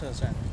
车站。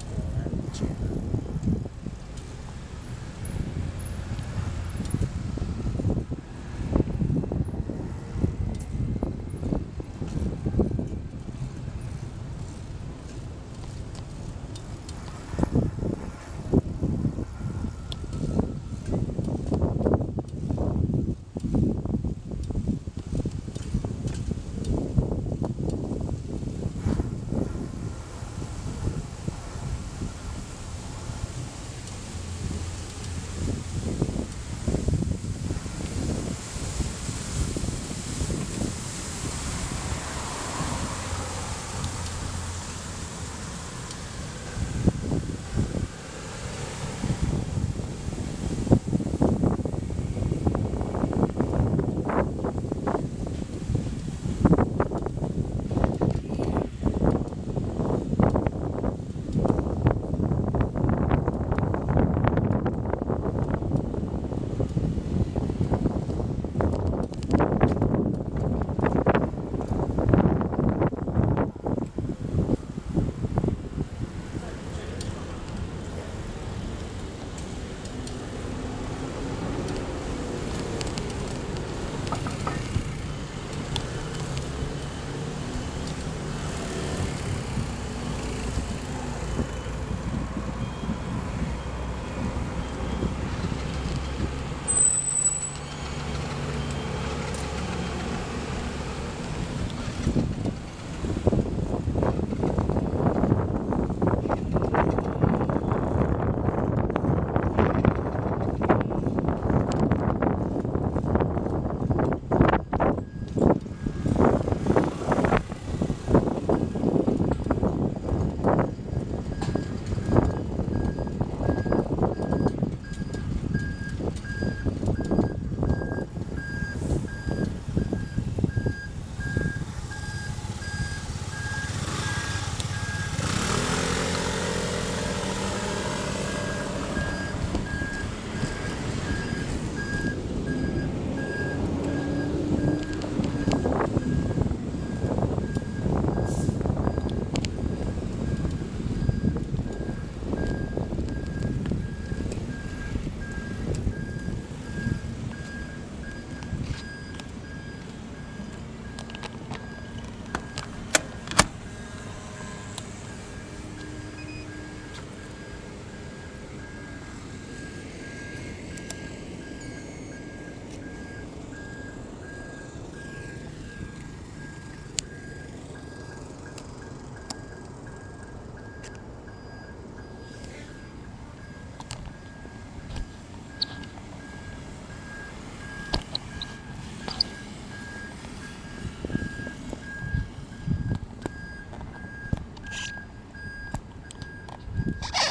Ha